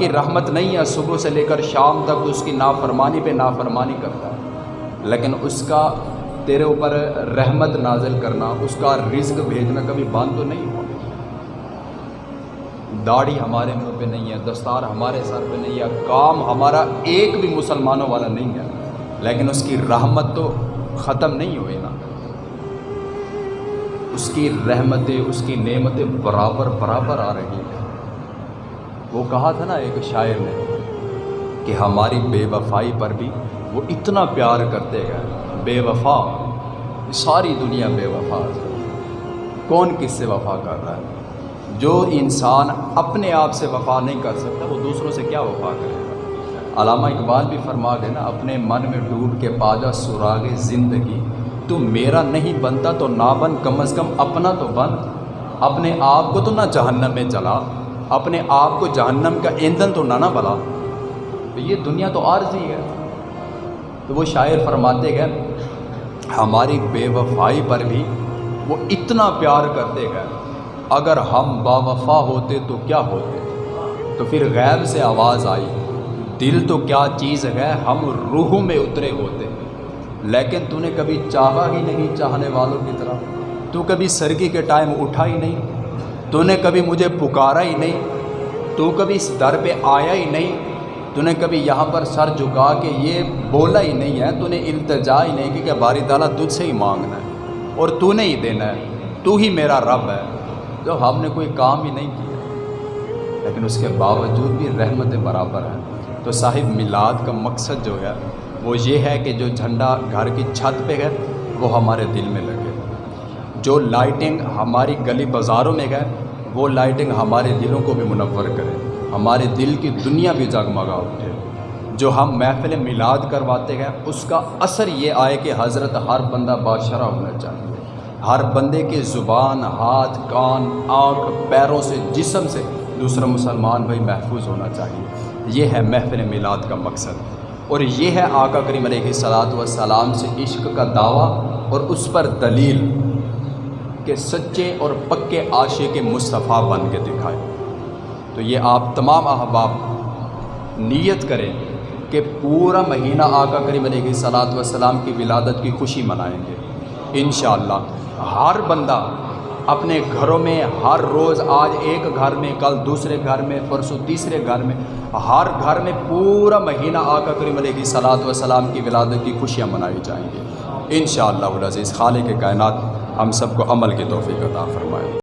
کی رحمت نہیں ہے، صبح سے لے کر شام تک اس کی نافرمانی پہ نافرمانی کرتا ہے۔ لیکن اس کا تیرے اوپر رحمت نازل کرنا، اس کا رزق بھیجنا کبھی بند تو نہیں ہوا۔ داڑھی ہمارے منہ پہ نہیں ہے، دستار ہمارے سر پہ نہیں ہے، کام ہمارا ایک بھی مسلمانوں والا نہیں ہے۔ لیکن اس کی رحمت تو ختم نہیں ہوئی نا۔ اس کی رحمتیں، اس کی نعمتیں برابر برابر آ رہی ہیں۔ وہ کہا تھا نا ایک شاعر نے کہ ہماری بے وفائی پر بھی وہ اتنا پیار کرتے گئے۔ بے وفا، ساری دنیا بے وفا۔ کون کس سے وفا کر رہا ہے؟ جو انسان اپنے آپ سے وفا نہیں کر سکتا، وہ دوسروں سے کیا وفا کرے؟ گا علامہ اقبال بھی فرما گئے نا، اپنے من میں ڈوب کے پاجا سراغ زندگی، تو میرا نہیں بنتا تو نہ بن کم از کم اپنا تو بن، اپنے آپ کو تو نہ جہنم میں چلا اپنے آپ کو جہنم کا ایندھن تو نہ نہ بلا تو یہ دنیا تو عارضی ہے۔ تو وہ شاعر فرماتے گئے ہماری بے وفائی پر بھی وہ اتنا پیار کرتے گئے اگر ہم با وفا ہوتے تو کیا ہوتے؟ تو پھر غیب سے آواز آئی، دل تو کیا چیز ہے، ہم روح میں اترے ہوتے۔ لیکن تو نے کبھی چاہا ہی نہیں چاہنے والوں کی طرح۔ تو کبھی سرگی کے ٹائم اٹھا ہی نہیں۔ تو نے کبھی مجھے پکارا ہی نہیں تو کبھی اس در پہ آیا ہی نہیں تو نے کبھی یہاں پر سر جھکا کے یہ بولا ہی نہیں ہے تو نے التجا ہی نہیں کہ باری تعالیٰ تجھ سے ہی مانگنا ہے اور تو نے ہی دینا ہے تو ہی میرا رب ہے جو ہم نے کوئی کام ہی نہیں کیا لیکن اس کے باوجود بھی رحمت برابر ہیں تو صاحب میلاد کا مقصد جو ہے وہ یہ ہے کہ جو جھنڈا گھر کی چھت پہ ہے وہ ہمارے دل میں لگے جو لائٹنگ ہماری گلی بازاروں میں گئے وہ لائٹنگ ہمارے دلوں کو بھی منور کرے۔ ہمارے دل کی دنیا بھی جگمگا اٹھے۔ جو ہم محفل میلاد کرواتے گئے اس کا اثر یہ آئے کہ حضرت ہر بندہ بادشاہ ہونا چاہیے۔ ہر بندے کے زبان، ہاتھ، کان، آنکھ، پیروں سے، جسم سے دوسرا مسلمان بھائی محفوظ ہونا چاہیے۔ یہ ہے محفل میلاد کا مقصد۔ اور یہ ہے آقا کریم علیہ صلاحت وسلام سے عشق کا دعویٰ اور اس پر دلیل۔ کہ سچے اور پکے عاشق کے مصطفیٰ بن کے دکھائے۔ تو یہ آپ تمام احباب نیت کریں کہ پورا مہینہ آقا کریم علیہ صلاحت وسلام کی ولادت کی خوشی منائیں گے۔ انشاءاللہ ہر بندہ اپنے گھروں میں ہر روز آج ایک گھر میں، کل دوسرے گھر میں، پرسوں تیسرے گھر میں، ہر گھر میں پورا مہینہ آقا کریم علیہ صلاحت وسلام کی ولادت کی خوشیاں منائی جائیں گی۔ انشاءاللہ العزیز خالق کے کائنات ہم سب کو عمل کی توفیق عطا فرمائے۔